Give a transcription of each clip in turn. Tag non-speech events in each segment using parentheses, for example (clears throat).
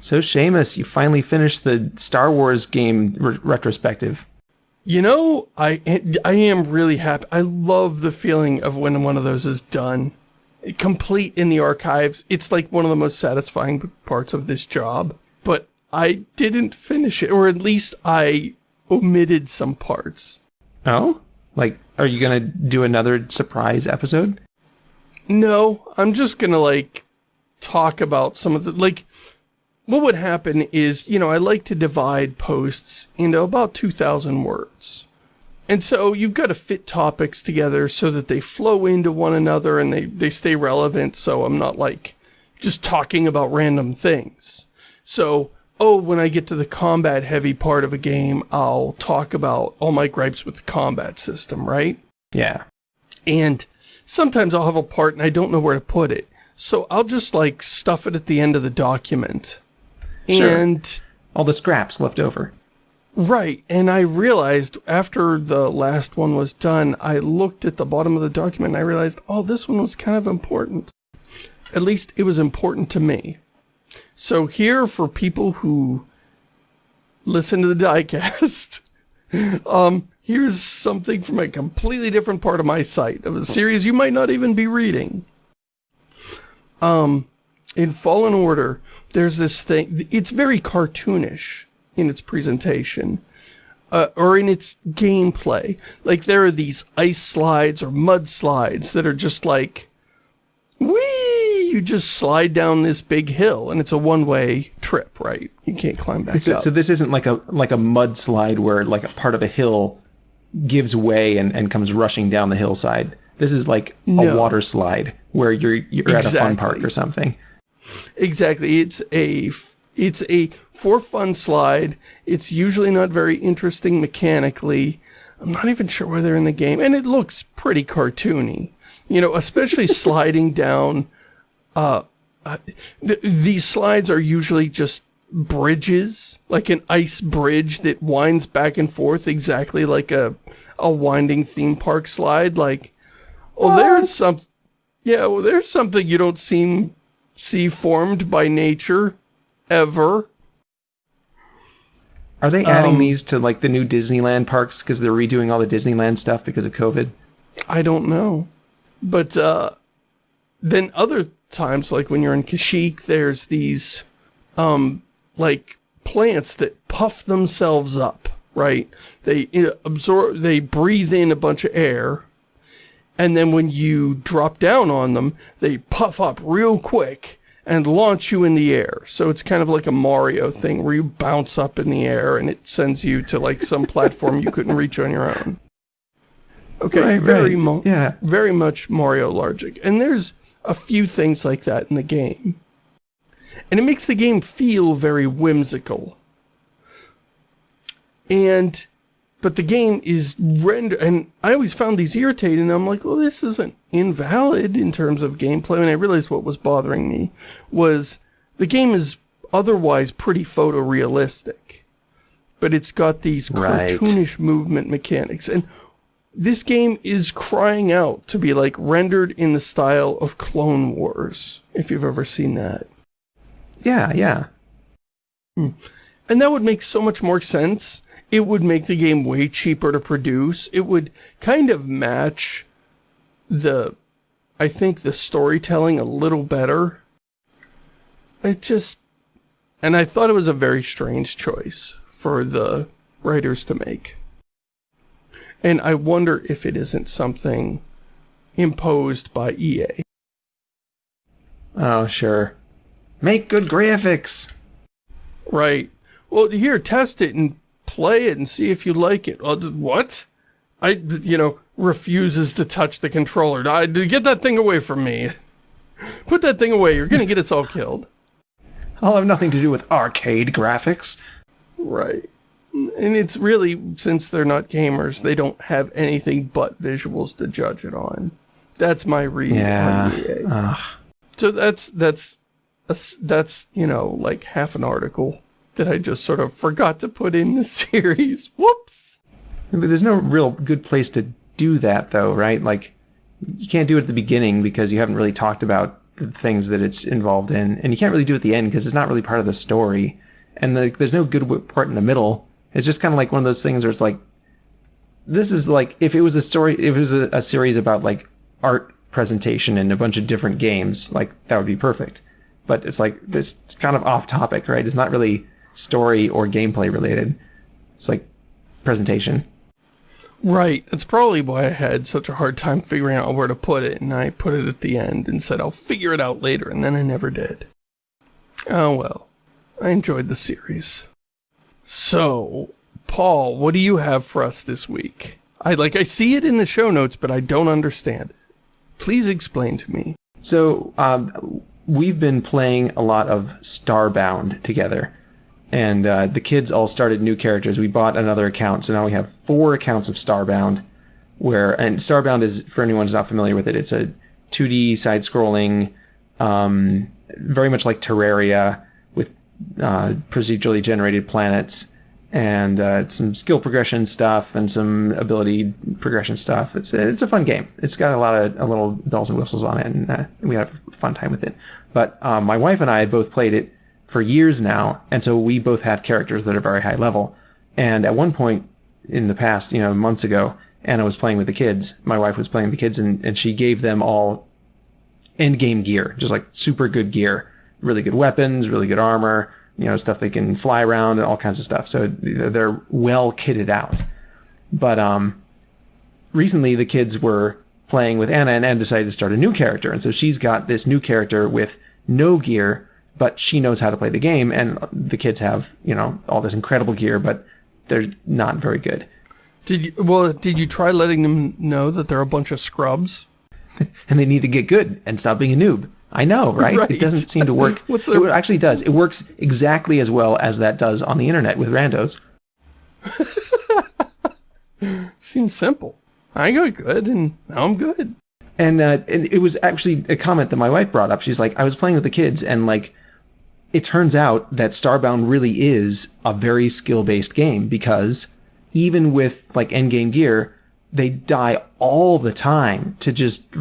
So Shamus, you finally finished the Star Wars game re retrospective. You know, I I am really happy. I love the feeling of when one of those is done. Complete in the archives. It's like one of the most satisfying parts of this job. But I didn't finish it, or at least I omitted some parts. Oh? Like, are you gonna do another surprise episode? No, I'm just gonna, like, talk about some of the, like, what would happen is, you know, I like to divide posts into about 2,000 words. And so you've got to fit topics together so that they flow into one another and they, they stay relevant so I'm not, like, just talking about random things. So oh, when I get to the combat heavy part of a game, I'll talk about all my gripes with the combat system, right? Yeah. And sometimes I'll have a part and I don't know where to put it. So I'll just like stuff it at the end of the document. Sure. And all the scraps left over. Right. And I realized after the last one was done, I looked at the bottom of the document and I realized, oh, this one was kind of important. At least it was important to me. So here for people who listen to the diecast, (laughs) um, here's something from a completely different part of my site, of a series you might not even be reading. Um, in Fallen Order, there's this thing, it's very cartoonish in its presentation. Uh, or in its gameplay. Like, there are these ice slides or mud slides that are just like, whee! you just slide down this big hill and it's a one-way trip, right? You can't climb back so, up. So this isn't like a like a mudslide where like a part of a hill gives way and, and comes rushing down the hillside. This is like no. a water slide where you're you're exactly. at a fun park or something. Exactly. It's a it's a for fun slide. It's usually not very interesting mechanically. I'm not even sure where they're in the game. And it looks pretty cartoony. You know, especially (laughs) sliding down uh, uh th these slides are usually just bridges, like an ice bridge that winds back and forth exactly like a a winding theme park slide. Like, oh, there's some, yeah, well, there's something you don't seem see formed by nature ever. Are they adding um, these to like the new Disneyland parks because they're redoing all the Disneyland stuff because of COVID? I don't know. But uh, then other times, like when you're in Kashyyyk, there's these, um, like, plants that puff themselves up, right? They absorb, they breathe in a bunch of air, and then when you drop down on them, they puff up real quick and launch you in the air. So it's kind of like a Mario thing where you bounce up in the air and it sends you to like some (laughs) platform you couldn't reach on your own. Okay, right, very right. yeah. very much Mario logic. And there's a few things like that in the game. And it makes the game feel very whimsical. And, but the game is rendered, and I always found these irritating, I'm like, well, this isn't invalid in terms of gameplay, and I realized what was bothering me was the game is otherwise pretty photorealistic. But it's got these cartoonish right. movement mechanics. And this game is crying out to be like rendered in the style of Clone Wars, if you've ever seen that. Yeah, yeah. Hmm. And that would make so much more sense. It would make the game way cheaper to produce. It would kind of match the, I think, the storytelling a little better. It just, and I thought it was a very strange choice for the writers to make. And I wonder if it isn't something imposed by EA. Oh, sure. Make good graphics! Right. Well, here, test it and play it and see if you like it. What? I, you know, refuses to touch the controller. I, get that thing away from me. (laughs) Put that thing away. You're going to get us all killed. I'll have nothing to do with arcade graphics. Right. And it's really, since they're not gamers, they don't have anything but visuals to judge it on. That's my read yeah. Ugh. So that's, that's, that's, you know, like half an article that I just sort of forgot to put in the (laughs) series. Whoops! But there's no real good place to do that, though, right? Like, you can't do it at the beginning because you haven't really talked about the things that it's involved in, and you can't really do it at the end because it's not really part of the story, and like there's no good part in the middle. It's just kind of like one of those things where it's like, this is like if it was a story, if it was a, a series about like art presentation and a bunch of different games, like that would be perfect. But it's like this kind of off topic, right? It's not really story or gameplay related. It's like presentation. Right. That's probably why I had such a hard time figuring out where to put it, and I put it at the end and said I'll figure it out later, and then I never did. Oh well. I enjoyed the series. So, Paul, what do you have for us this week? I like I see it in the show notes, but I don't understand. Please explain to me. So, um, we've been playing a lot of Starbound together and uh, the kids all started new characters. We bought another account, so now we have four accounts of Starbound. Where and Starbound is for anyone who's not familiar with it, it's a 2D side-scrolling, um, very much like Terraria with uh, procedurally generated planets and uh, some skill progression stuff and some ability progression stuff. It's a, it's a fun game. It's got a lot of a little bells and whistles on it, and uh, we have a fun time with it. But um, my wife and I both played it for years now, and so we both have characters that are very high level. And at one point in the past, you know, months ago, Anna was playing with the kids. My wife was playing with the kids, and, and she gave them all end game gear, just like super good gear, really good weapons, really good armor, you know, stuff they can fly around and all kinds of stuff. So they're well kitted out. But um, recently, the kids were playing with Anna, and Anna decided to start a new character, and so she's got this new character with no gear but she knows how to play the game, and the kids have you know all this incredible gear, but they're not very good. Did you, well? Did you try letting them know that they're a bunch of scrubs? (laughs) and they need to get good and stop being a noob. I know, right? (laughs) right. It doesn't seem to work. (laughs) The... It actually does. It works exactly as well as that does on the internet with randos. Seems simple. I got good, and now I'm good. And, uh, and it was actually a comment that my wife brought up. She's like, I was playing with the kids, and like it turns out that Starbound really is a very skill based game because even with like endgame gear, they die all the time to just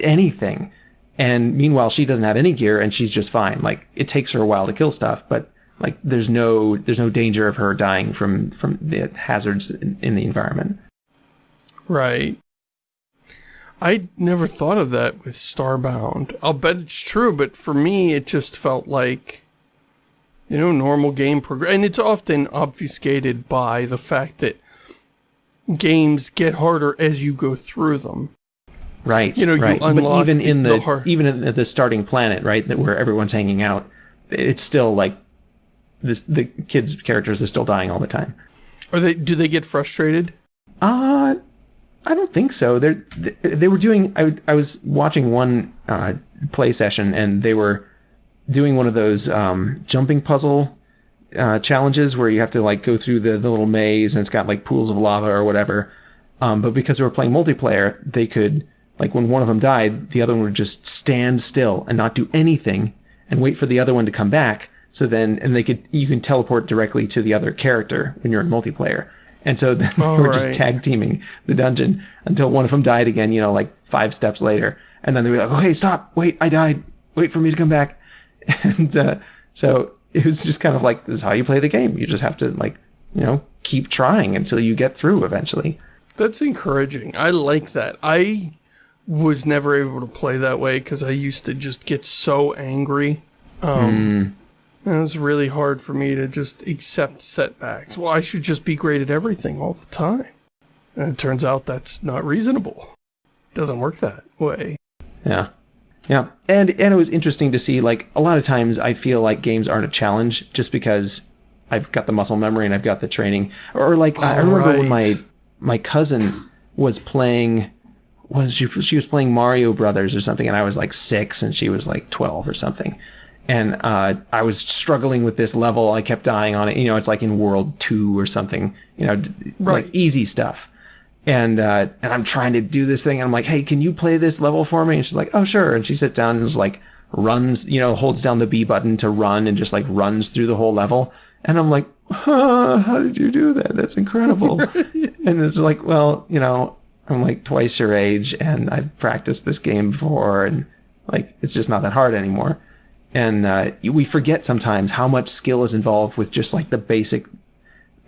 anything. And meanwhile, she doesn't have any gear and she's just fine. Like it takes her a while to kill stuff, but like there's no there's no danger of her dying from from the hazards in, in the environment. Right. I never thought of that with Starbound. I'll bet it's true, but for me, it just felt like, you know, normal game progress. And it's often obfuscated by the fact that games get harder as you go through them. Right. You know, right. You but even in the, the even in the starting planet, right, that where everyone's hanging out, it's still like this. The kids' characters are still dying all the time. Are they? Do they get frustrated? Uh I don't think so. They they were doing. I I was watching one uh, play session and they were doing one of those um, jumping puzzle uh, challenges where you have to like go through the, the little maze and it's got like pools of lava or whatever. Um, but because they were playing multiplayer, they could like when one of them died, the other one would just stand still and not do anything and wait for the other one to come back. So then, and they could you can teleport directly to the other character when you're in multiplayer. And so then (laughs) they were right. just tag teaming the dungeon until one of them died again, you know, like five steps later. And then they were like, okay, stop, wait, I died. Wait for me to come back. (laughs) And uh, so it was just kind of like, this is how you play the game. You just have to, like, you know, keep trying until you get through eventually. That's encouraging. I like that. I was never able to play that way because I used to just get so angry. Um, mm. And it was really hard for me to just accept setbacks. Well, I should just be great at everything all the time. And it turns out that's not reasonable. It doesn't work that way. Yeah. Yeah. And and it was interesting to see like a lot of times I feel like games aren't a challenge just because I've got the muscle memory and I've got the training. Or like I remember right. when my my cousin was playing was she she was playing Mario Brothers or something and I was like 6 and she was like 12 or something and uh, I was struggling with this level. I kept dying on it. You know, it's like in World Two or something. You know, right. like easy stuff. And uh, and I'm trying to do this thing. And I'm like, hey, can you play this level for me? And she's like, oh sure. And she sits down and is like runs. You know, holds down the B button to run and just like runs through the whole level. And I'm like, huh, how did you do that? That's incredible. (laughs) and it's like, well, you know, I'm like twice your age and I've practiced this game before and Like it's just not that hard anymore. And uh, we forget sometimes how much skill is involved with just like the basic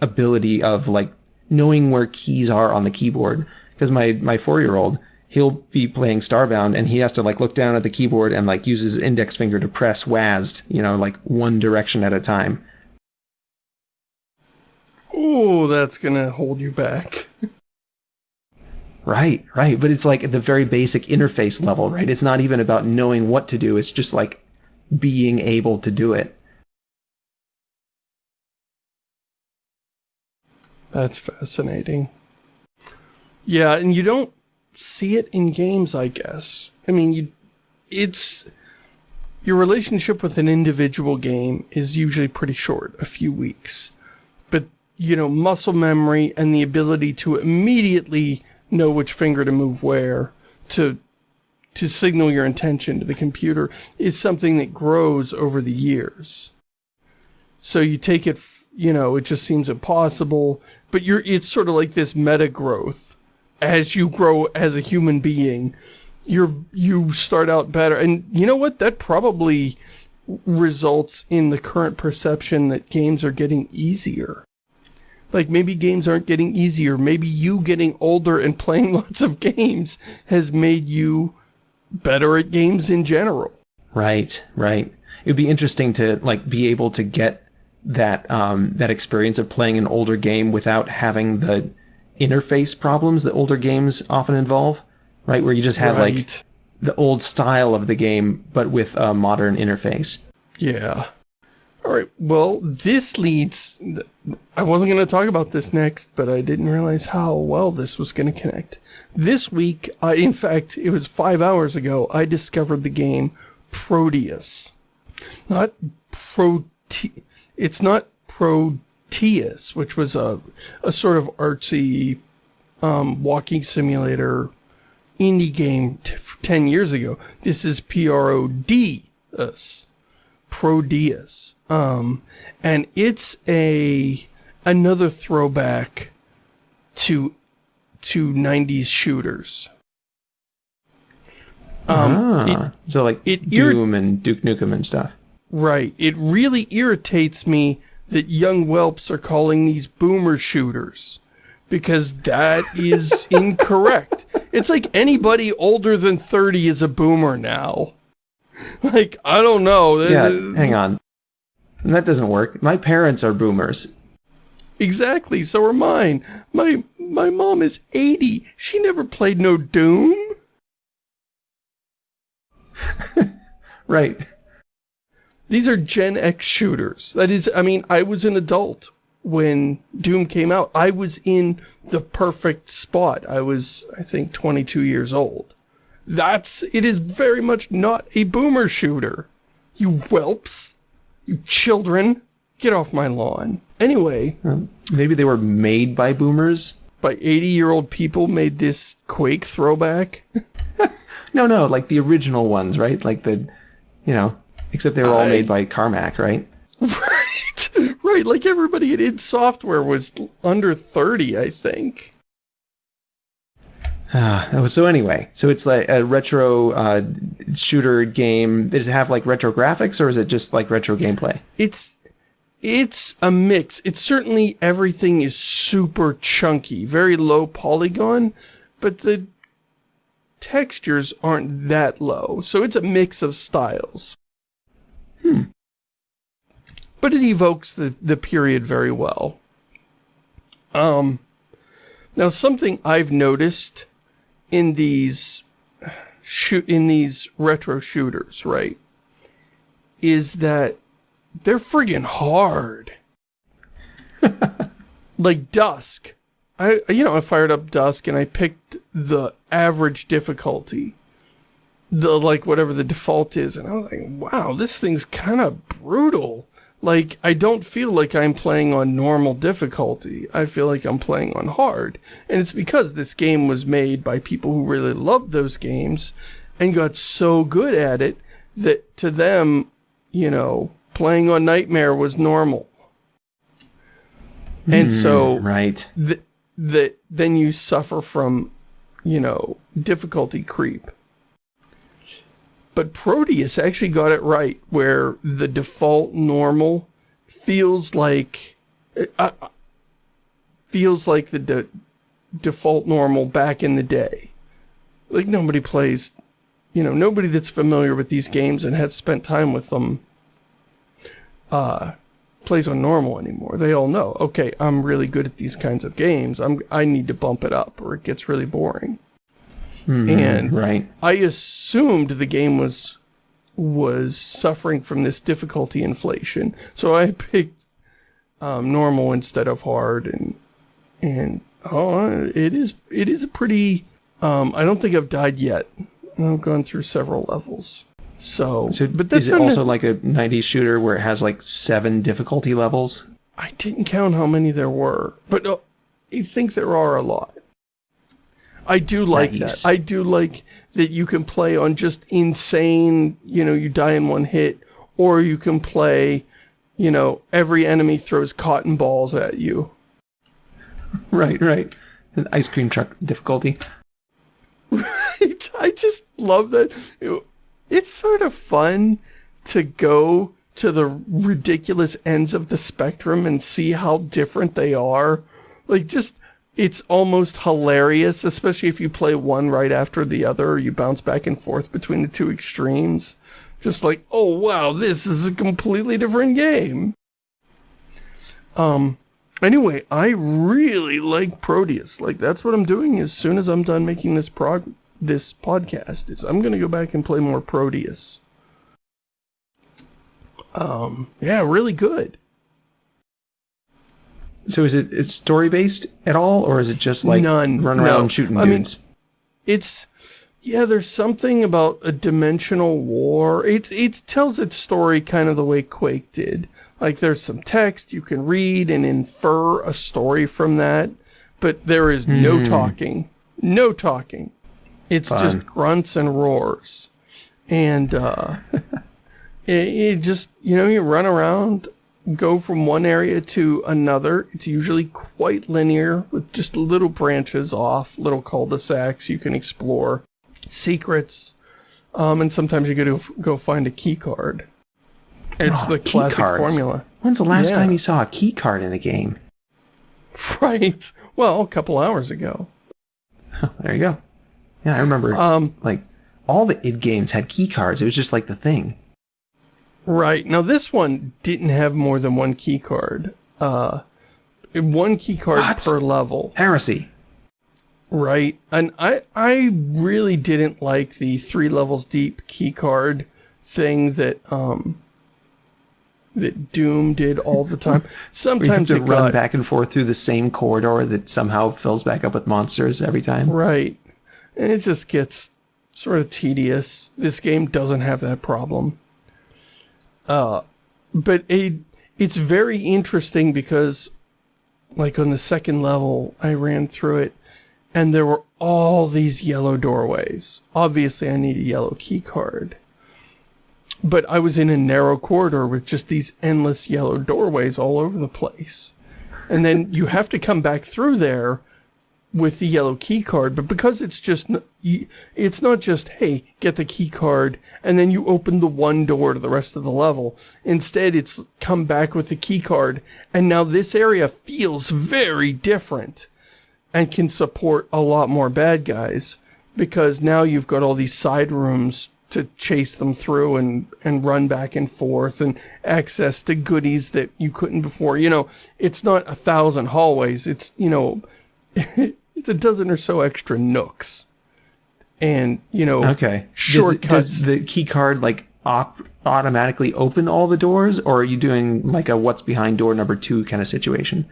ability of like knowing where keys are on the keyboard. Because my my four year old, he'll be playing Starbound and he has to like look down at the keyboard and like use his index finger to press WASD, you know, like one direction at a time. Oh, that's gonna hold you back. Right, right. But it's like at the very basic interface level, right? It's not even about knowing what to do. It's just like being able to do it. That's fascinating. Yeah, and you don't see it in games, I guess. I mean, you, it's your relationship with an individual game is usually pretty short, a few weeks. But, you know, muscle memory and the ability to immediately know which finger to move where to to signal your intention to the computer is something that grows over the years. So you take it, you know, it just seems impossible, but you're it's sort of like this meta growth as you grow as a human being. You're you start out better and you know what that probably results in the current perception that games are getting easier. Like maybe games aren't getting easier. Maybe you getting older and playing (laughs) lots of games has made you better at games in general. Right, right. It would be interesting to like be able to get that um, that experience of playing an older game without having the interface problems that older games often involve, right? Where you just had right. like the old style of the game, but with a modern interface. Yeah. All right. Well, this leads. I wasn't going to talk about this next, but I didn't realize how well this was going to connect. This week, I, in fact, it was five hours ago, I discovered the game Prodeus. Not Pro. It's not Proteus, which was a a sort of artsy um, walking simulator indie game 10 years ago. This is P-R-O-D-S. Prodeus. Um, and it's a another throwback to to 90s shooters. Um, ah, it, so like it Doom and Duke Nukem and stuff. Right. It really irritates me that young whelps are calling these boomer shooters because that (laughs) is incorrect. It's like anybody older than 30 is a boomer now. (laughs) Like, I don't know. Yeah, hang on. That doesn't work. My parents are boomers. Exactly, so are mine. My my mom is 80. She never played no Doom. (laughs) right. These are Gen X shooters. That is, I mean, I was an adult when Doom came out. I was in the perfect spot. I was, I think, 22 years old. That's, it is very much not a boomer shooter. You whelps. You children. Get off my lawn. Anyway. Um, maybe they were made by boomers? By 80-year-old people made this Quake throwback? (laughs) no, no, like the original ones, right? Like the, you know, except they were all I... made by Carmack, right? (laughs) Right, right. Like everybody at id Software was under 30, I think. Uh, so anyway, so it's like a retro uh, shooter game. Does it have like retro graphics or is it just like retro gameplay? It's it's a mix. It's certainly everything is super chunky, very low polygon, but the textures aren't that low. So it's a mix of styles. Hmm. But it evokes the, the period very well. Um, now something I've noticed in these shoot in these retro shooters, right? Is that they're friggin' hard. (laughs) like Dusk. I you know, I fired up Dusk and I picked the average difficulty. The like whatever the default is and I was like, "Wow, this thing's kind of brutal." Like I don't feel like I'm playing on normal difficulty. I feel like I'm playing on hard. And it's because this game was made by people who really loved those games and got so good at it that to them, you know, playing on Nightmare was normal. And mm, so right. that th then you suffer from, you know, difficulty creep. But Prodeus actually got it right, where the default normal feels like uh, uh, feels like the de default normal back in the day. Like nobody plays, you know, nobody that's familiar with these games and has spent time with them uh, plays on normal anymore. They all know, okay, I'm really good at these kinds of games. I'm I need to bump it up or it gets really boring. Mhm, And- right. I assumed the game was was suffering from this difficulty inflation, so I picked um, normal instead of hard, and and oh, it is it is a pretty. Um, I don't think I've died yet. I've gone through several levels, so, So, but that's is it also like a 90s shooter where it has like seven difficulty levels? I didn't count how many there were, but uh, I think there are a lot. I do like Nice. that. I do like that you can play on just insane, you know, you die in one hit, or you can play, you know, every enemy throws cotton balls at you. (laughs) Right, right. An ice cream truck difficulty. Right. (laughs) I just love that. It's sort of fun to go to the ridiculous ends of the spectrum and see how different they are. Like, just, it's almost hilarious, especially if you play one right after the other, or you bounce back and forth between the two extremes. Just like, oh wow, this is a completely different game. Um, anyway, I really like Prodeus. Like, that's what I'm doing as soon as I'm done making this prog this podcast, is I'm gonna go back and play more Prodeus. Um, yeah, really good. So is it it's story based at all, or is it just like None, run around no. shooting I mean- dudes? It's yeah, there's something about a dimensional war. It it tells its story kind of the way Quake did. Like there's some text you can read and infer a story from that, but there is no Hmm. talking. No talking. It's Fun. just grunts and roars. And uh (laughs) it, it just, you know, you run around, go from one area to another. It's usually quite linear with just little branches off, little cul-de-sacs you can explore, secrets, um, and sometimes you get to go find a key card. It's Oh, the key classic formula. When's the last Yeah. time you saw a key card in a game? (laughs) Right. Well, a couple hours ago. There you go. Yeah, I remember Um, like all the id games had key cards. It was just like the thing. Right. Now this one didn't have more than one key card. Uh, one key card What? per level. Heresy. Right. And I I really didn't like the three levels deep key card thing that um that Doom did all the time. (laughs) We have Sometimes to run got back and forth through the same corridor that somehow fills back up with monsters every time. right. And it just gets sort of tedious. This game doesn't have that problem. Uh but it it's very interesting because like on the second level I ran through it and there were all these yellow doorways. Obviously I need a yellow key card. But I was in a narrow corridor with just these endless yellow doorways all over the place. And then you have to come back through there with the yellow key card, but because it's just it's not just hey, get the key card and then you open the one door to the rest of the level. Instead, it's come back with the key card and now this area feels very different and can support a lot more bad guys because now you've got all these side rooms to chase them through and and run back and forth and access to goodies that you couldn't before. You know, it's not a thousand hallways. It's, you know, (laughs) it's a dozen or so extra nooks. And, you know, Okay. Does, Shortcuts. does the key card like op- automatically open all the doors, or are you doing like a what's behind door number two kind of situation?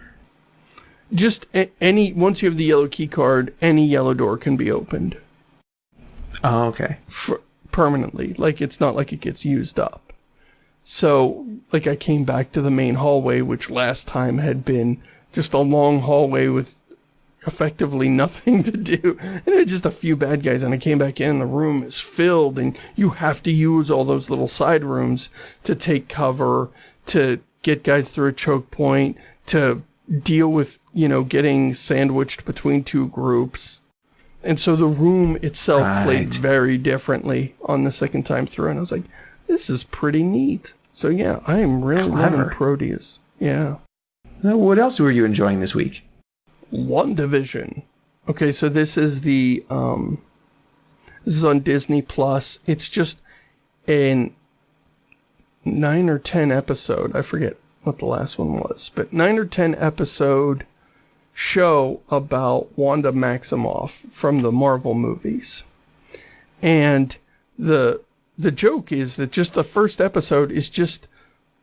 just a- any once you have the yellow key card, any yellow door can be opened Oh, okay. for, permanently. Like it's not like it gets used up. So, like I came back to the main hallway, which last time had been just a long hallway with effectively nothing to do. And it had just a few bad guys, and I came back in, and the room is filled, and you have to use all those little side rooms to take cover, to get guys through a choke point, to deal with, you know, getting sandwiched between two groups. And so the room itself played very differently on the second time through. And I was like, this is pretty neat. So yeah, I am really loving Prodeus. Yeah. What else were you enjoying this week? WandaVision. Okay, so this is the um this is on Disney Plus. It's just an 9 or 10 episode. I forget what the last one was, but 9 or 10 episode show about Wanda Maximoff from the Marvel movies. And the the joke is that just the first episode is just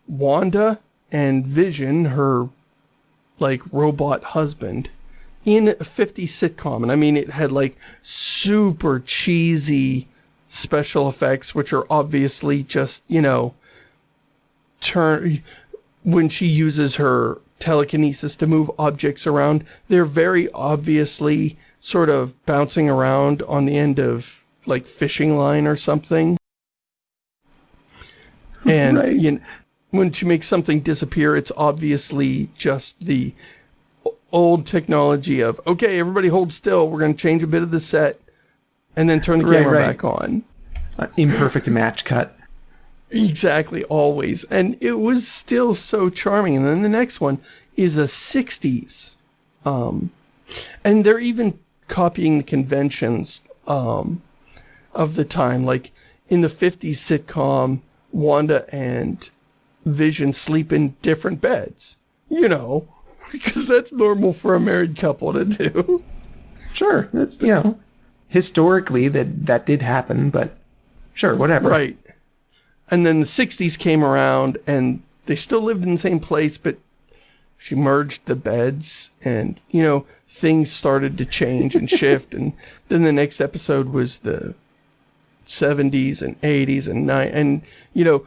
Wanda and Vision, her like robot husband in a 50s sitcom and i mean it had like super cheesy special effects which are obviously just you know turn when she uses her telekinesis to move objects around they're very obviously sort of bouncing around on the end of like fishing line or something (laughs) and Right. you know, when she make something disappear, it's obviously just the old technology of, okay, everybody hold still, we're going to change a bit of the set, and then turn the Right, camera right. back on. An imperfect match cut. Exactly, always. And it was still so charming. And then the next one is a 60s. Um, and they're even copying the conventions um, of the time. Like in the 50s sitcom, Wanda and Vision sleep in different beds. You know, (laughs) because that's normal for a married couple to do. Sure, that's you know, historically that that did happen, but sure, whatever. Right. And then the 60s came around and they still lived in the same place, but she merged the beds and, you know, things started to change and shift. And (laughs) then the next episode was the 70s and 80s and 9 and, you know,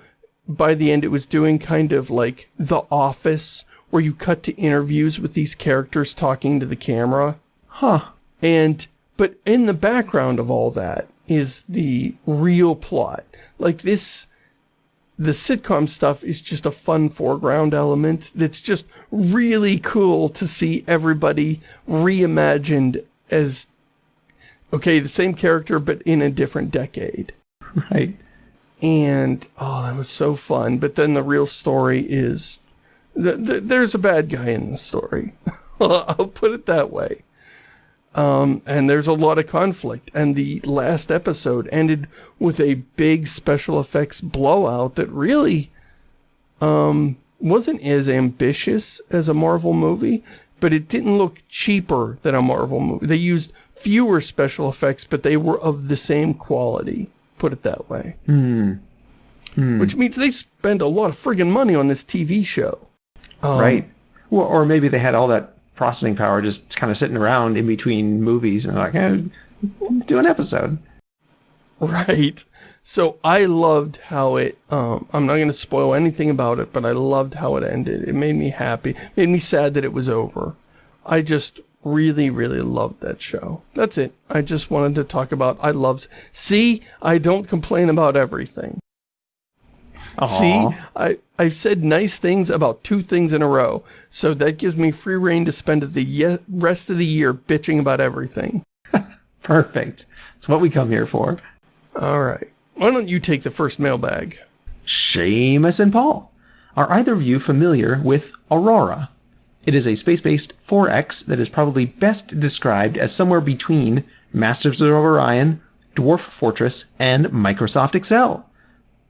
by the end it was doing kind of like The Office where you cut to interviews with these characters talking to the camera. Huh. And, but in the background of all that is the real plot. Like this, the sitcom stuff is just a fun foreground element that's just really cool to see everybody reimagined as, okay, the same character, but in a different decade. Right. And, oh, that was so fun. But then the real story is, th- th- there's a bad guy in the story. (laughs) I'll put it that way. Um, and there's a lot of conflict. And the last episode ended with a big special effects blowout that really um, wasn't as ambitious as a Marvel movie, but it didn't look cheaper than a Marvel movie. They used fewer special effects, but they were of the same quality. Put it that way. Hmm. Which means they spend a lot of friggin' money on this TV show. Um, right. Well, or maybe they had all that processing power just kind of sitting around in between movies and like, eh, do an episode. Right. So I loved how it, um, I'm not going to spoil anything about it, but I loved how it ended. It made me happy. made me sad that it was over. I just really, really loved that show. That's it. I just wanted to talk about, I loved, see, I don't complain about everything. See, I, I've said nice things about two things in a row, so that gives me free reign to spend the rest of the year bitching about everything. (laughs) Perfect. It's what we come here for. All right. Why don't you take the first mailbag? Shamus and Paul. Are either of you familiar with Aurora? It is a space-based 4X that is probably best described as somewhere between Masters of Orion, Dwarf Fortress, and Microsoft Excel.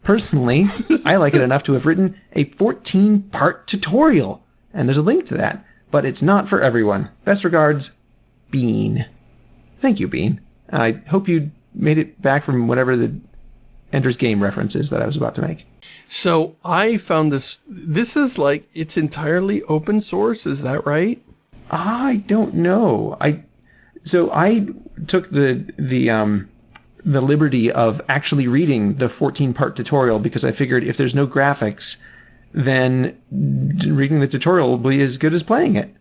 Personally, I like it enough to have written a 14-part tutorial, and there's a link to that, but it's not for everyone. Best regards, Bean. Thank you, Bean. I hope you made it back from whatever the Ender's Game references that I was about to make. So I found this, this is like, it's entirely open source, is that right? I don't know. I so I took the the um the liberty of actually reading the 14 part tutorial because I figured if there's no graphics, then reading the tutorial will be as good as playing it.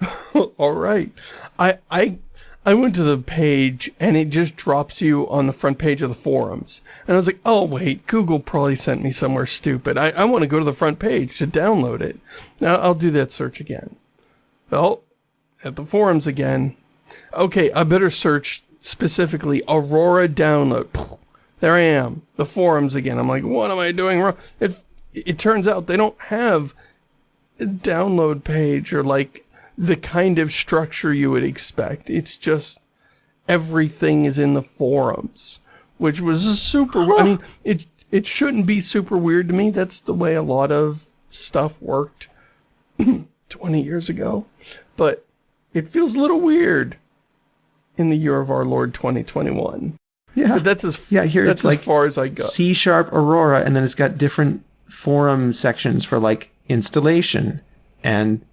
(laughs) All right. I, I, I went to the page and it just drops you on the front page of the forums. And I was like, oh wait, Google probably sent me somewhere stupid. I, I want to go to the front page to download it. Now I'll do that search again. Well, at the forums again. Okay, I better search specifically Aurora download. There I am, the forums again. I'm like, what am I doing wrong? It, it turns out they don't have a download page or like the kind of structure you would expect. It's just everything is in the forums, which was super, I mean, it, it shouldn't be super weird to me. That's the way a lot of stuff worked (clears throat) 20 years ago. But it feels a little weird in the year of our Lord 2021. Yeah. But that's as Yeah, here that's it's like as far as I go. C sharp Aurora, and then it's got different forum sections for like installation and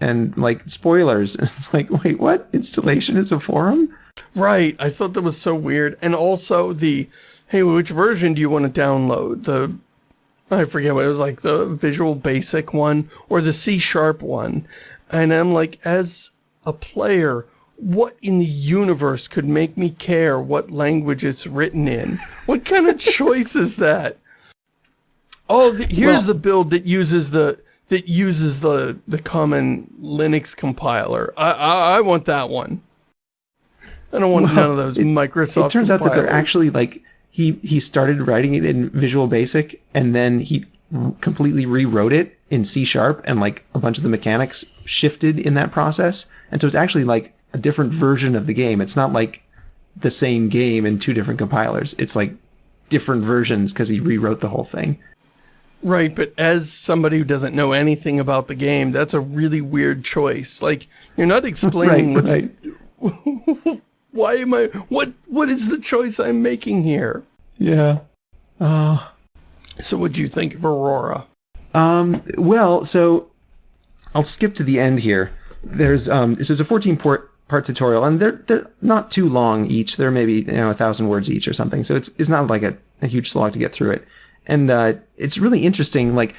and like spoilers. And (laughs) It's like, wait, what? Installation is a forum? Right. I thought that was so weird. And also the, hey, which version do you want to download? The, I forget what it was like, the Visual Basic one or the C Sharp one. And I'm like, as a player, what in the universe could make me care what language it's written in? What kind of (laughs) choice is that? Oh, the, here's Well- the build that uses the that uses the the common Linux compiler. I I, I want that one. I don't want Well, none of those it- Microsoft. it turns out that they're actually like he he started writing it in Visual Basic and then he completely rewrote it in C sharp and like a bunch of the mechanics shifted in that process. And so it's actually like a different version of the game. It's not like the same game in two different compilers. It's like different versions because he rewrote the whole thing. Right. But as somebody who doesn't know anything about the game, that's a really weird choice. Like you're not explaining Right, what's right. (laughs) why am I what what is the choice I'm making here? Yeah. Uh, So what do you think of Aurora? Um, well, so I'll skip to the end here. There's um, so it's a 14 port part tutorial, and they're they're not too long each. They're maybe you know a thousand words each or something. So it's it's not like a, a huge slog to get through it, and uh, it's really interesting. Like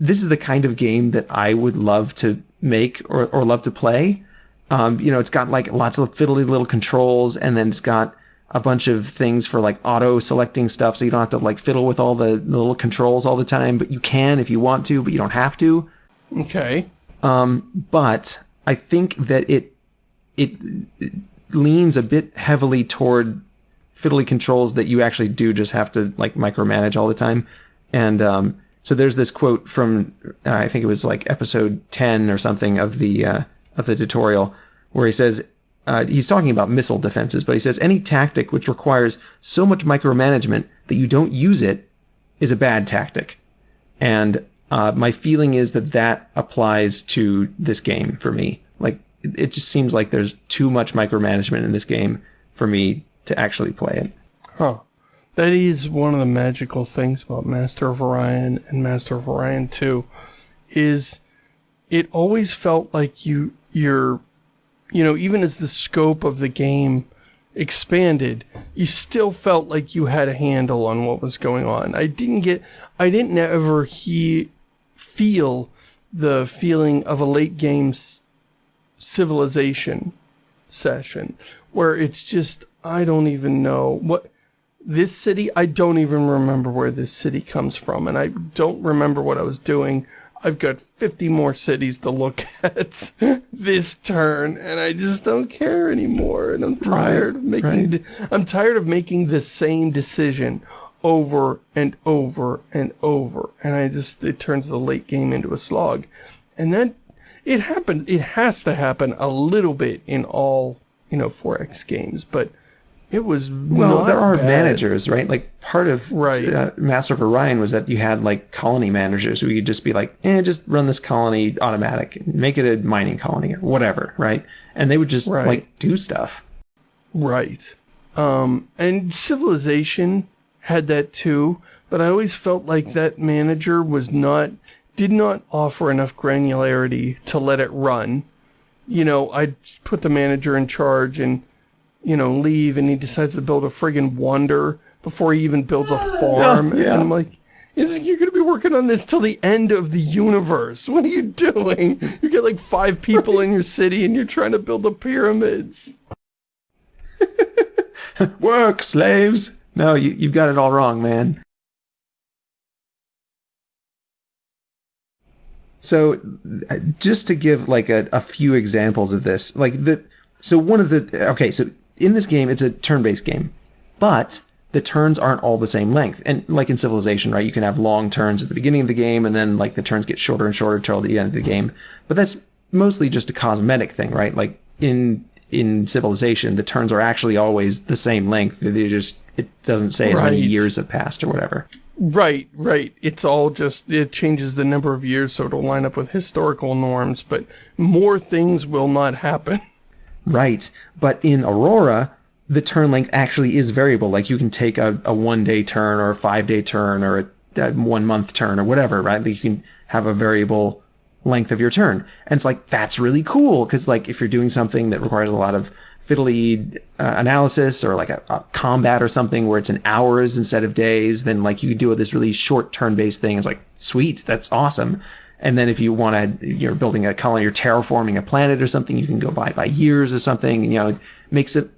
this is the kind of game that I would love to make or or love to play. Um, you know, it's got like lots of fiddly little controls, and then it's got a bunch of things for like auto selecting stuff, so you don't have to like fiddle with all the, the little controls all the time. But you can if you want to, but you don't have to. Okay. Um, but I think that it it leans a bit heavily toward fiddly controls that you actually do just have to like micromanage all the time. And um, so there's this quote from uh, I think it was like episode ten or something of the uh, of the tutorial where he says uh, he's talking about missile defenses, but he says any tactic which requires so much micromanagement that you don't use it is a bad tactic. And uh, my feeling is that that applies to this game for me. Like, it just seems like there's too much micromanagement in this game for me to actually play it. Huh. That is one of the magical things about Master of Orion and Master of Orion 2 is it always felt like you you're you know, even as the scope of the game expanded, you still felt like you had a handle on what was going on. I didn't get I didn't ever he feel the feeling of a late game civilization session where it's just I don't even know what this city I don't even remember where this city comes from and I don't remember what I was doing. I've got 50 more cities to look (laughs) at this turn and I just don't care anymore and I'm tired of making de- I'm tired of making the same decision over and over and over and I just it turns the late game into a slog. And then it happened it has to happen a little bit in all, you know, 4X games, but it was Well, there are bad. managers, right? Like part of Right. uh, Master of Orion was that you had like colony managers who could just be like, eh, just run this colony automatic, make it a mining colony or whatever, right? And they would just Right. like do stuff. Right. Um, and Civilization had that too, but I always felt like that manager was not, did not offer enough granularity to let it run. You know, I'd put the manager in charge and, you know, leave and he decides to build a friggin' wonder before he even builds a (laughs) farm. yeah. And I'm like, is, you're going to be working on this till the end of the universe. What are you doing? You get like five people in your city and you're trying to build the pyramids. (laughs) Work, slaves! No, you, you've got it all wrong, man. So, uh, just to give like a, a few examples of this, like the so one of the okay, so in this game it's a turn-based game, but the turns aren't all the same length. And like in Civilization, right, you can have long turns at the beginning of the game, and then like the turns get shorter and shorter till the end of the game. But that's mostly just a cosmetic thing, right? Like in in Civilization, the turns are actually always the same length. They just it doesn't say as many years have passed or whatever. Right, right. It's all just, it changes the number of years so it'll line up with historical norms, but more things will not happen. (laughs) Right. But in Aurora, the turn length actually is variable. Like you can take a, a one day turn or a five day turn or a, a one month turn or whatever, right? Like you can have a variable length of your turn. And it's like, that's really cool. Cause like if you're doing something that requires a lot of fiddly uh, analysis or like a, a combat or something where it's in hours instead of days, then like you do this really short turn based thing. It's like, sweet, that's awesome. And then if you want to, you're building a colony, you're terraforming a planet or something, you can go by by years or something. And, you know, it makes it,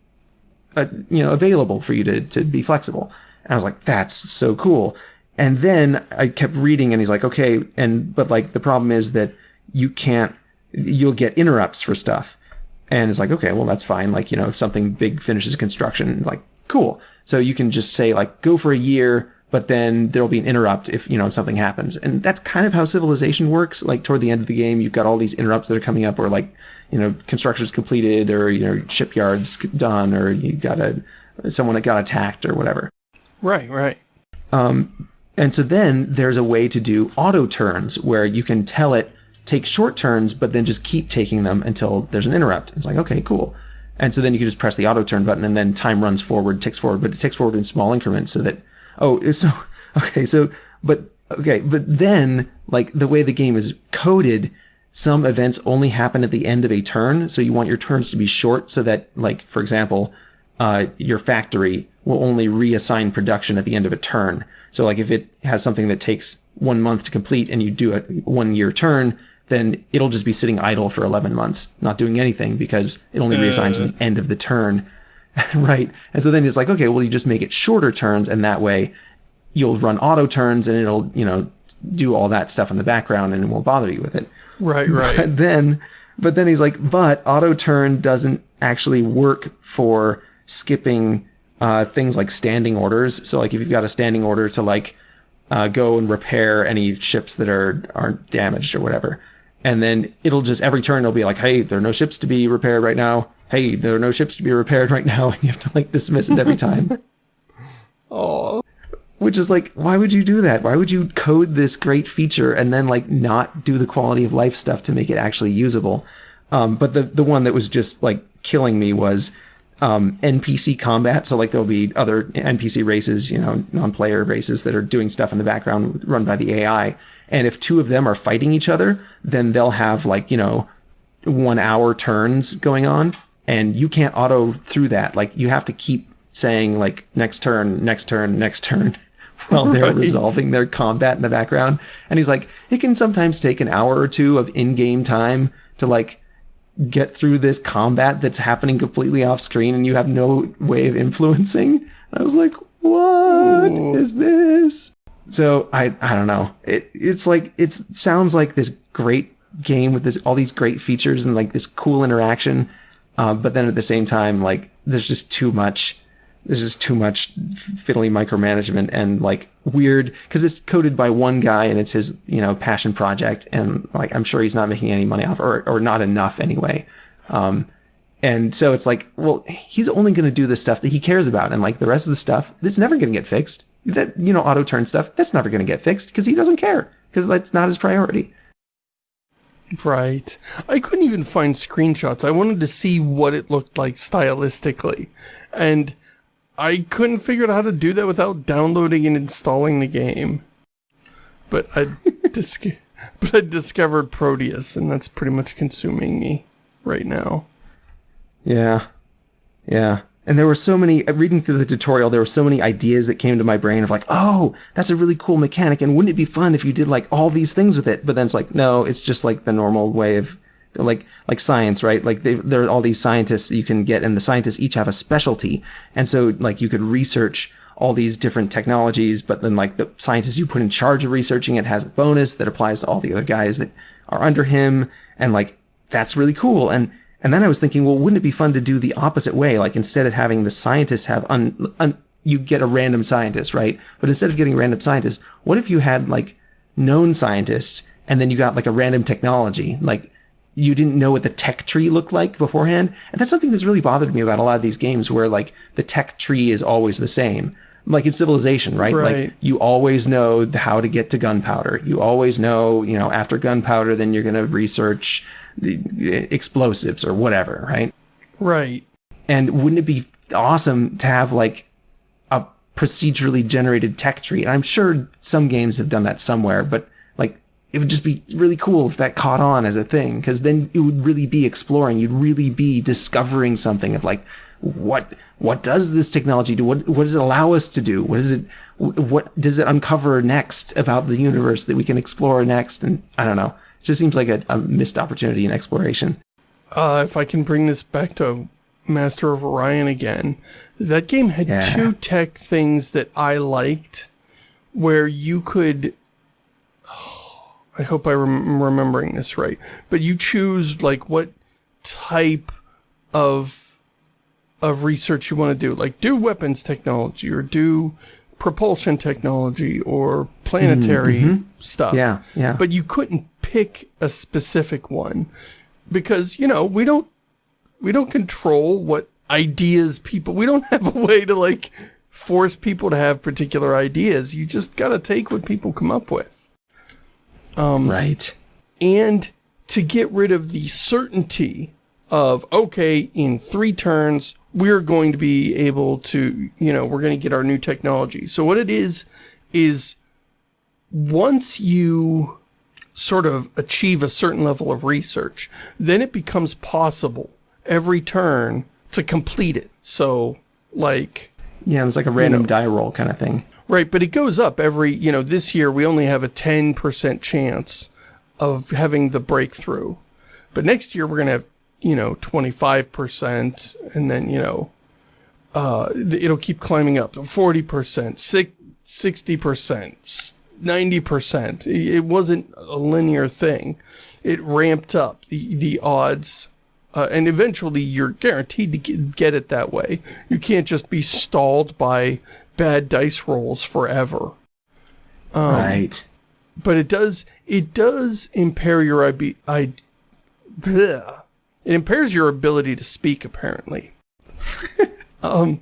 uh, you know, available for you to to be flexible. And I was like, that's so cool. And then I kept reading, and he's like, okay, and but like the problem is that you can't, you'll get interrupts for stuff. And it's like, okay, well, that's fine. Like, you know, if something big finishes construction, like, cool. So you can just say, like, go for a year, but then there'll be an interrupt if, you know, something happens. And that's kind of how civilization works. Like, toward the end of the game, you've got all these interrupts that are coming up, or like, you know, construction's completed, or, you know, shipyard's done, or you got a, someone that got attacked, or whatever. Right, right. Um, and so then there's a way to do auto turns where you can tell it take short turns, but then just keep taking them until there's an interrupt. It's like, okay, cool. And so then you can just press the auto turn button and then time runs forward, ticks forward, but it ticks forward in small increments so that, oh, (laughs) so, okay, so, but, okay, but then, like, the way the game is coded, some events only happen at the end of a turn. So you want your turns to be short so that, like, for example, uh, your factory will only reassign production at the end of a turn. So like if it has something that takes one month to complete and you do a one year turn, then it'll just be sitting idle for 11 months, not doing anything because it only reassigns at the end of the turn. (laughs) right. And so then it's like, okay, well, you just make it shorter turns and that way you'll run auto turns and it'll, you know, do all that stuff in the background and it won't bother you with it. Right, right. But (laughs) then, but then he's like, but auto turn doesn't actually work for skipping uh, things like standing orders. So like if you've got a standing order to like uh, go and repair any ships that are aren't damaged or whatever, and then it'll just every turn it'll be like, hey, there are no ships to be repaired right now. Hey, there are no ships to be repaired right now, (laughs) and you have to like dismiss it every time. (laughs) Oh, Which is like, why would you do that? Why would you code this great feature and then like not do the quality of life stuff to make it actually usable? Um, but the the one that was just like killing me was um, NPC combat. So like there'll be other NPC races, you know, non-player races that are doing stuff in the background run by the AI. And if two of them are fighting each other, then they'll have like you know one hour turns going on, and you can't auto through that. Like you have to keep saying like next turn, next turn, next turn. (laughs) While they're Right. resolving their combat in the background. And he's like, it can sometimes take an hour or two of in game time to like get through this combat that's happening completely off screen and you have no way of influencing. And I was like, what is Ooh. this? So I I don't know. It it's like it sounds like this great game with this all these great features and like this cool interaction, uh, but then at the same time like there's just too much. There's just too much fiddly micromanagement and like weird because it's coded by one guy and it's his you know passion project and like I'm sure he's not making any money off or or not enough anyway. Um, and so it's like, well, he's only going to do the stuff that he cares about, and like the rest of the stuff, that's never going to get fixed. That you know, auto turn stuff, that's never going to get fixed because he doesn't care because that's not his priority. Right. I couldn't even find screenshots. I wanted to see what it looked like stylistically. And I couldn't figure out how to do that without downloading and installing the game. But I (laughs) dis- but I discovered Prodeus, and that's pretty much consuming me right now. Yeah, yeah. And there were so many. uh, Reading through the tutorial, there were so many ideas that came to my brain of like, oh, that's a really cool mechanic, and wouldn't it be fun if you did like all these things with it? But then it's like, no, it's just like the normal way of like like science, right? Like they, there are all these scientists you can get, and the scientists each have a specialty, and so like you could research all these different technologies, but then like the scientist you put in charge of researching it has a bonus that applies to all the other guys that are under him, and like that's really cool. And and then I was thinking, well, wouldn't it be fun to do the opposite way? Like instead of having the scientists have un, un you get a random scientist, right? But instead of getting random scientists, what if you had like known scientists and then you got like a random technology? Like you didn't know what the tech tree looked like beforehand. And that's something that's really bothered me about a lot of these games where like the tech tree is always the same. Like in Civilization, right? Right. Like you always know how to get to gunpowder. You always know, you know, after gunpowder, then you're going to research explosives or whatever, right? Right. And wouldn't it be awesome to have like a procedurally generated tech tree? And I'm sure some games have done that somewhere, but like it would just be really cool if that caught on as a thing because then it would really be exploring. You'd really be discovering something of like what what does this technology do? What what does it allow us to do? What is it? What does it uncover next about the universe that we can explore next? And I don't know. Just seems like a, a missed opportunity in exploration. Uh, if I can bring this back to Master of Orion again, that game had Yeah. two tech things that I liked where you could. (sighs) I hope I'm remembering this right. But you choose like what type of of research you want to do. Like do weapons technology or do propulsion technology or planetary stuff. Yeah, yeah. But you couldn't pick a specific one because, you know, we don't we don't control what ideas people we don't (laughs) have a way to like force people to have particular ideas. You just got to take what people come up with. Um right. and to get rid of the certainty of okay in three turns we're going to be able to you know we're going to get our new technology so what it is is once you sort of achieve a certain level of research then it becomes possible every turn to complete it so like Yeah, it's like a random know. die roll kind of thing. Right, but it goes up every, you know, this year we only have a 10% chance of having the breakthrough. But next year we're going to have, you know, 25% and then, you know, uh, it'll keep climbing up to 40%, six- 60%, 90%. It wasn't a linear thing. It ramped up the, the odds. Uh, and eventually you're guaranteed to get, it that way. You can't just be stalled by bad dice rolls forever. Um, right. But it does it does impair your IB, I, bleh. it impairs your ability to speak apparently. (laughs) um,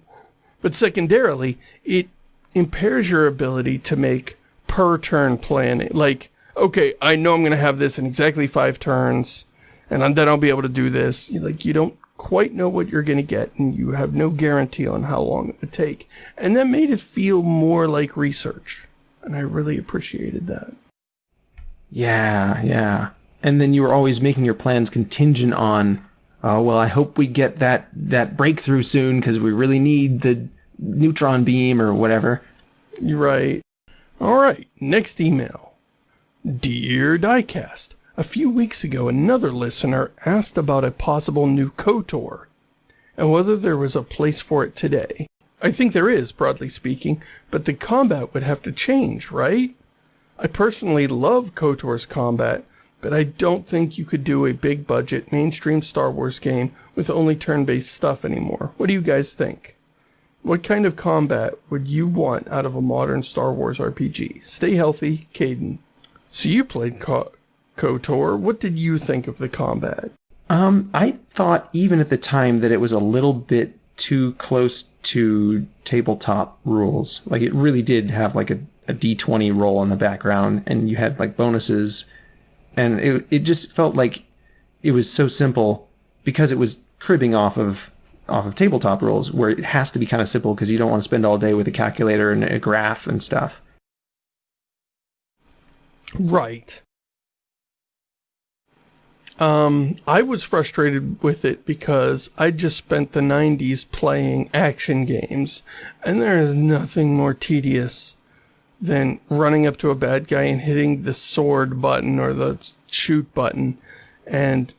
but secondarily, it impairs your ability to make per turn planning. Like, okay, I know I'm going to have this in exactly five turns, and then I'll be able to do this. Like, you don't quite know what you're going to get, and you have no guarantee on how long it would take. And that made it feel more like research, and I really appreciated that. Yeah, yeah. And then you were always making your plans contingent on, oh well, I hope we get that that breakthrough soon because we really need the neutron beam or whatever. You're right. All right, next email. Dear Diecast, a few weeks ago, another listener asked about a possible new KOTOR and whether there was a place for it today. I think there is, broadly speaking, but the combat would have to change, right? I personally love KOTOR's combat, but I don't think you could do a big budget mainstream Star Wars game with only turn based stuff anymore. What do you guys think? What kind of combat would you want out of a modern Star Wars RPG? Stay healthy, Caden. So you played Ko- KOTOR. What did you think of the combat? Um, I thought even at the time that it was a little bit too close to tabletop rules. Like it really did have like a, a D20 roll in the background and you had like bonuses and it it just felt like it was so simple because it was cribbing off of off of tabletop rules where it has to be kind of simple because you don't want to spend all day with a calculator and a graph and stuff. Right. Um, I was frustrated with it because I just spent the 90s playing action games, and there is nothing more tedious than running up to a bad guy and hitting the sword button or the shoot button, and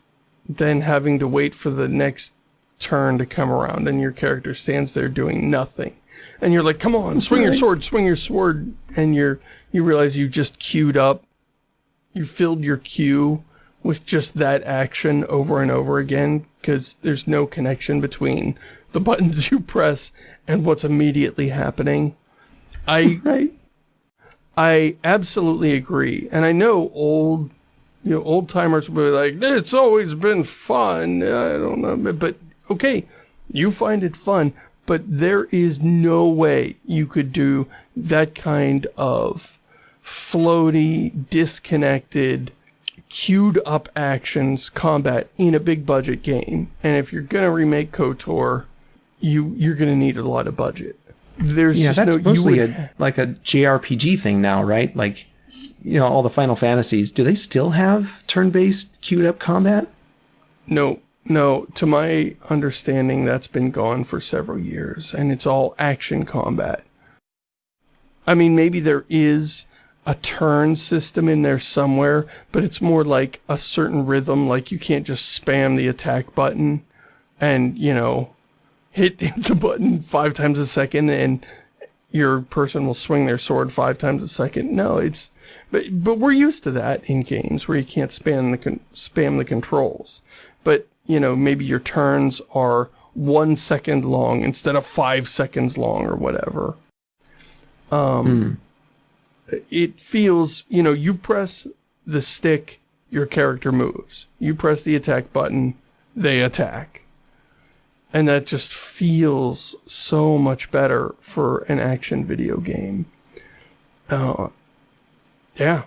then having to wait for the next turn to come around, and your character stands there doing nothing. And you're like, come on, swing your sword, swing your sword, and you're you realize you just queued up you filled your queue with just that action over and over again because there's no connection between the (laughs) buttons you press and what's immediately happening. I (laughs) Right. I absolutely agree. And I know old you know, old timers will be like, it's always been fun. I don't know. But okay, you find it fun, but there is no way you could do that kind of floaty, disconnected, queued up actions combat in a big budget game. And if you're gonna remake KOTOR, you you're gonna need a lot of budget. There's Yeah, just that's no, you mostly would- a like a JRPG thing now, right? Like, you know, all the Final Fantasies. Do they still have turn-based queued up combat? No, no. To my understanding, that's been gone for several years, and it's all action combat. I mean, maybe there is a turn system in there somewhere, but it's more like a certain rhythm. Like you can't just spam the attack button and, you know, hit, (laughs) the button five times a second and your person will swing their sword five times a second. No, it's but but we're used to that in games where you can't spam the spam the controls. But you know maybe your turns are one second long instead of five seconds long or whatever. Um, it feels you know you press the stick, your character moves. You press the attack button, they attack and that just feels so much better for an action video game. Uh, yeah,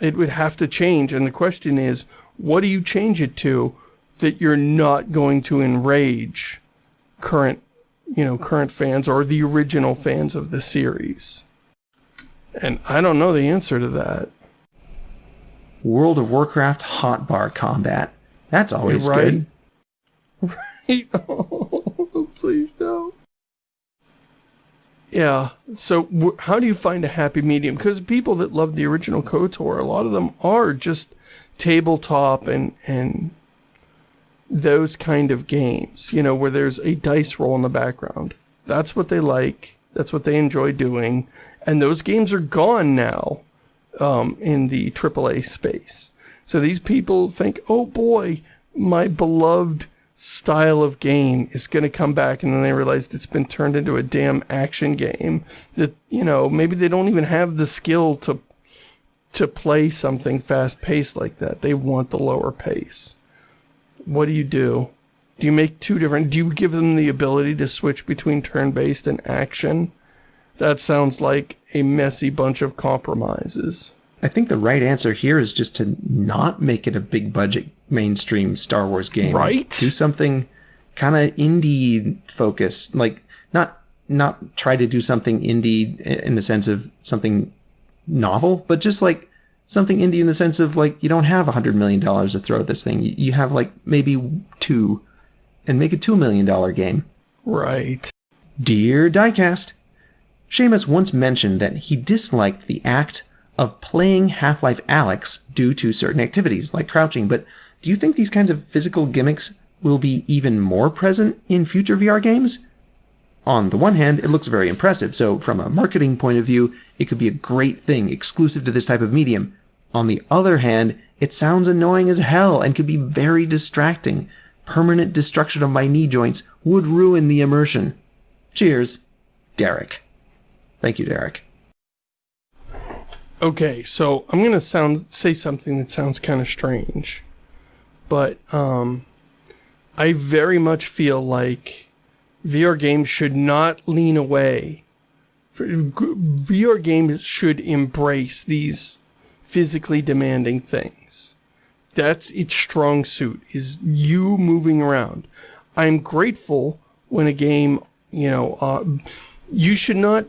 it would have to change, and the question is, what do you change it to that you're not going to enrage current, you know, current fans or the original fans of the series? And I don't know the answer to that. World of Warcraft hotbar combat. That's always right. good. Right? (laughs) (laughs) Oh, please no. Yeah. So how do you find a happy medium? Because people that love the original KOTOR, a lot of them are just tabletop and and those kind of games. You know, where there's a dice roll in the background. That's what they like. That's what they enjoy doing. And those games are gone now um, in the AAA space. So these people think, oh boy, my beloved style of game is going to come back. And then they realize it's been turned into a damn action game that, you know, maybe they don't even have the skill to, to play something fast paced like that. They want the lower pace. What do you do? Do you make two different, do you give them the ability to switch between turn-based and action? That sounds like a messy bunch of compromises. I think the right answer here is just to not make it a big budget mainstream Star Wars game. Right? Do something kind of indie focused, like not not try to do something indie in the sense of something novel, but just like something indie in the sense of like you don't have a hundred million dollars to throw at this thing. You have like maybe two, and make a two million dollar game. Right. Dear Diecast, Shamus once mentioned that he disliked the act of playing Half Life Alyx due to certain activities like crouching, but do you think these kinds of physical gimmicks will be even more present in future VR games? On the one hand, it looks very impressive, so from a marketing point of view, it could be a great thing exclusive to this type of medium. On the other hand, it sounds annoying as hell and could be very distracting. Permanent destruction of my knee joints would ruin the immersion. Cheers, Derek. Thank you, Derek. Okay, so I'm gonna sound say something that sounds kind of strange, but um, I very much feel like VR games should not lean away. VR games should embrace these physically demanding things. That's its strong suit is you moving around. I'm grateful when a game, you know, uh, you should not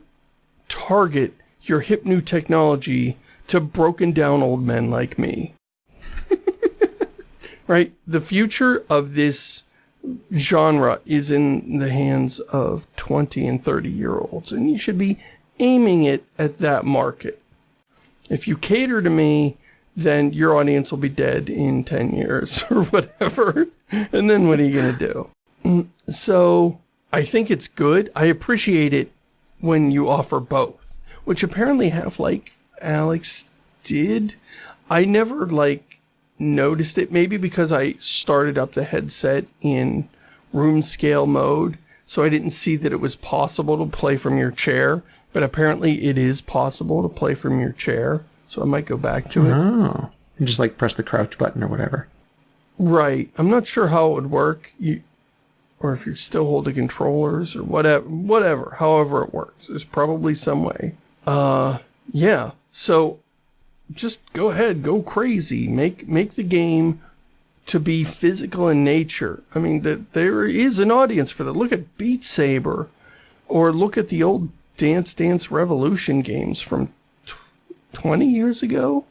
target your hip new technology to broken down old men like me. (laughs) right? The future of this genre is in the hands of 20 and 30 year olds, and you should be aiming it at that market. If you cater to me, then your audience will be dead in 10 years (laughs) or whatever. And then what are you going to do? Mm, So I think it's good. I appreciate it when you offer both, which apparently Half Life Alyx did. I never like noticed it. Maybe because I started up the headset in room scale mode, so I didn't see that it was possible to play from your chair. But apparently it is possible to play from your chair, so I might go back to it. Oh. And just like press the crouch button or whatever. Right. I'm not sure how it would work. You, or if you're still holding controllers or whatever, whatever, however it works. There's probably some way. Uh, yeah. So just go ahead, go crazy. Make, make the game to be physical in nature. I mean, that there is an audience for that. Look at Beat Saber or look at the old Dance Dance Revolution games from 20 years ago.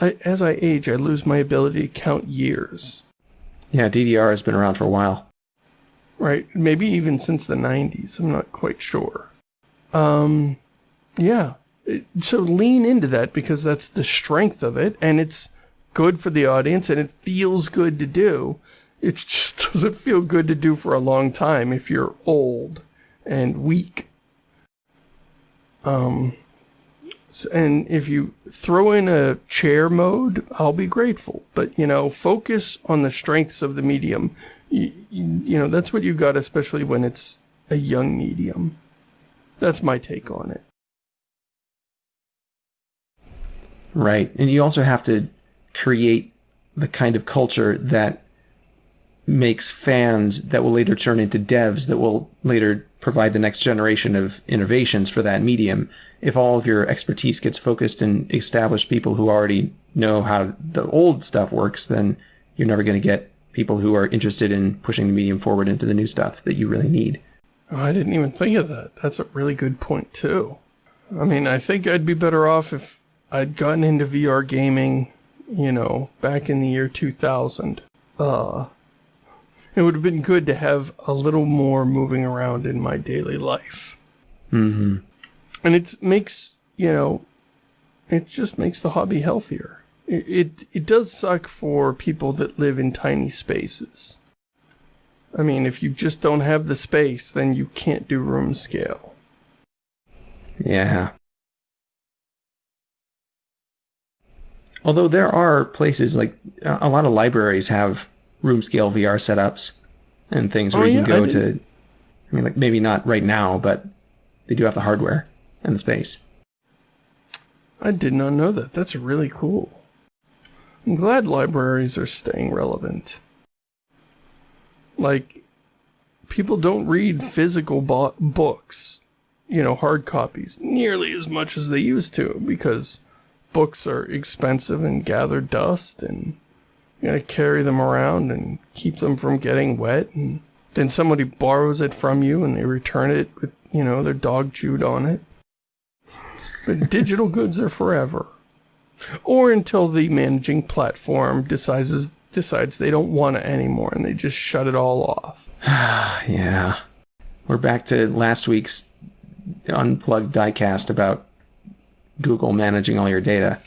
I, as I age, I lose my ability to count years. Yeah, DDR has been around for a while. Right, maybe even since the 90s. I'm not quite sure. Um, yeah. So lean into that because that's the strength of it, and it's good for the audience, and it feels good to do. It just (laughs) doesn't feel good to do for a long time if you're old and weak. Um, and if you throw in a chair mode, I'll be grateful. But, you know, focus on the strengths of the medium. You, you, you know, that's what you got, especially when it's a young medium. That's my take on it. Right. And you also have to create the kind of culture that makes fans that will later turn into devs that will later provide the next generation of innovations for that medium. If all of your expertise gets focused in established people who already know how the old stuff works, then you're never going to get people who are interested in pushing the medium forward into the new stuff that you really need. Oh, I didn't even think of that. That's a really good point, too. I mean, I think I'd be better off if I'd gotten into VR gaming, you know, back in the year 2000. Uh, it would have been good to have a little more moving around in my daily life. Mm-hmm. And it makes, you know, it just makes the hobby healthier. It, it, it does suck for people that live in tiny spaces. I mean, if you just don't have the space, then you can't do room scale. Yeah. Although there are places like a lot of libraries have room scale VR setups and things where Oh, you yeah, can go didn't- to. I mean, like maybe not right now, but they do have the hardware and the space. I did not know that. That's really cool. I'm glad libraries are staying relevant. Like, people don't read physical bo- books, you know, hard copies, nearly as much as they used to because books are expensive and gather dust and you gotta carry them around and keep them from getting wet and then somebody borrows it from you and they return it with, you know, their dog chewed on it. But (laughs) digital goods are forever. Or until the managing platform decides decides they don't want it anymore and they just shut it all off. (sighs) Yeah. We're back to last week's unplugged diecast about Google managing all your data.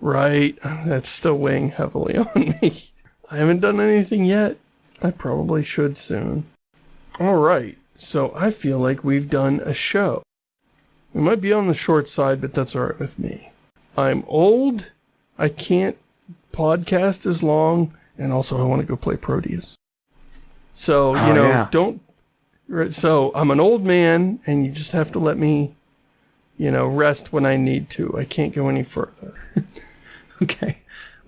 Right. That's still weighing heavily (laughs) on me. I haven't done anything yet. I probably should soon. Alright, so I feel like we've done a show. We might be on the short side, but that's alright with me. I'm old, I can't podcast as long, and also I want to go play Prodeus. So, you Oh, know, yeah. don't. So, I'm an old man, and you just have to let me, you know, rest when I need to. I can't go any further. (laughs) Okay.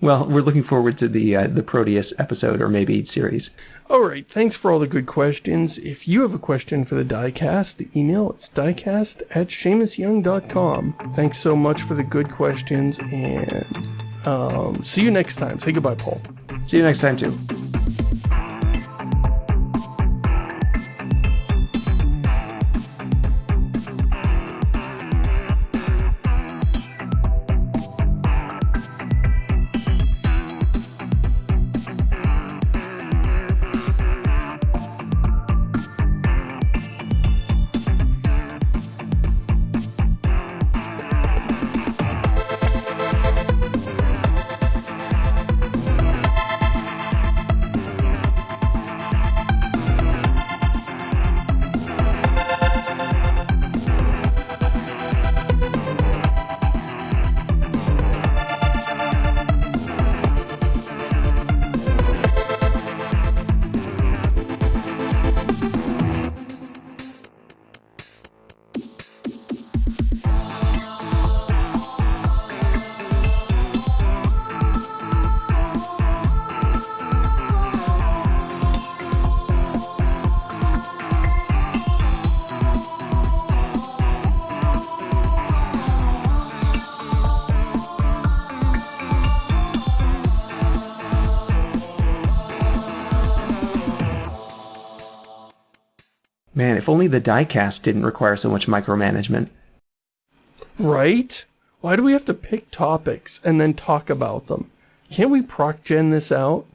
Well, we're looking forward to the uh, the Prodeus episode or maybe series. All right, thanks for all the good questions. If you have a question for the diecast, the email is diecast at ShamusYoung.com. Thanks so much for the good questions, and um, see you next time. Say goodbye, Paul. See you next time, too. The diecast didn't require so much micromanagement. Right? Why do we have to pick topics and then talk about them? Can't we proc gen this out?